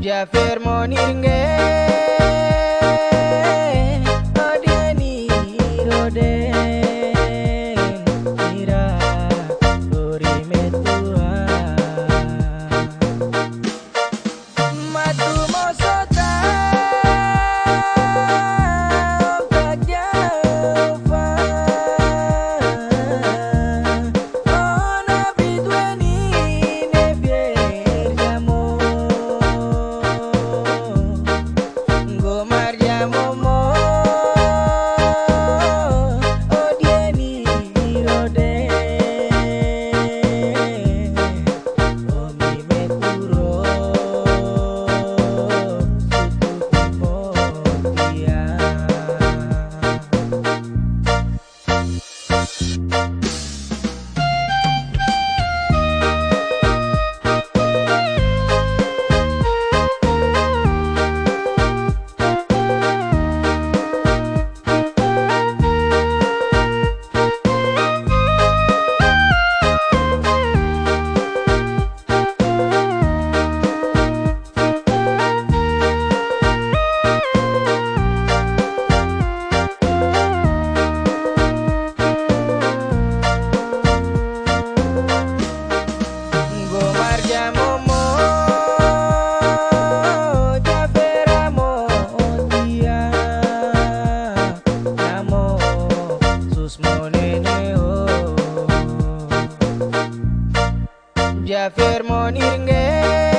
Já fermo ninguém. Jafer moninge Matu